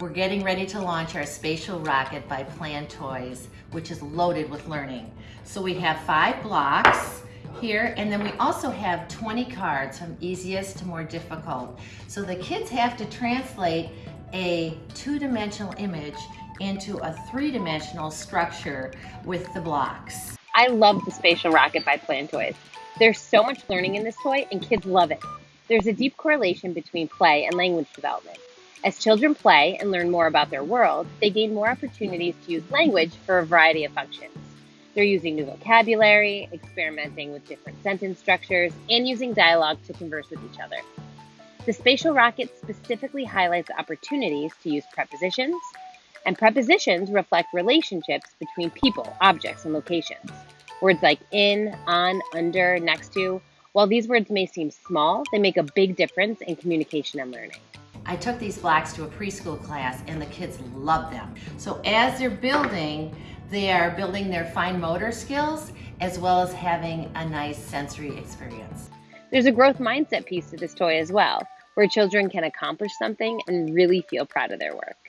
we're getting ready to launch our Spatial Rocket by Plan Toys, which is loaded with learning. So we have five blocks here, and then we also have 20 cards from easiest to more difficult. So the kids have to translate a two-dimensional image into a three-dimensional structure with the blocks. I love the Spatial Rocket by Plan Toys. There's so much learning in this toy and kids love it. There's a deep correlation between play and language development. As children play and learn more about their world, they gain more opportunities to use language for a variety of functions. They're using new vocabulary, experimenting with different sentence structures, and using dialogue to converse with each other. The Spatial Rocket specifically highlights opportunities to use prepositions, and prepositions reflect relationships between people, objects, and locations. Words like in, on, under, next to, while these words may seem small, they make a big difference in communication and learning. I took these blocks to a preschool class and the kids love them. So as they're building, they are building their fine motor skills as well as having a nice sensory experience. There's a growth mindset piece to this toy as well, where children can accomplish something and really feel proud of their work.